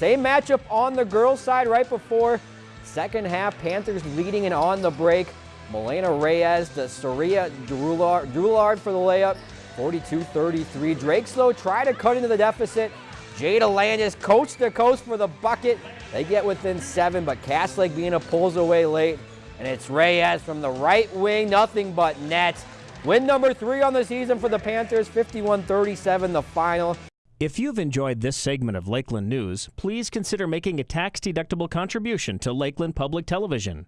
Same matchup on the girls' side right before. Second half, Panthers leading and on the break. Melena Reyes to Saria Drulard for the layup. 42-33. Drakeslow try to cut into the deficit. Jada Landis coast to coast for the bucket. They get within seven, but Cass Lake Bena pulls away late. And it's Reyes from the right wing, nothing but net. Win number three on the season for the Panthers, 51-37 the final. If you've enjoyed this segment of Lakeland News, please consider making a tax-deductible contribution to Lakeland Public Television.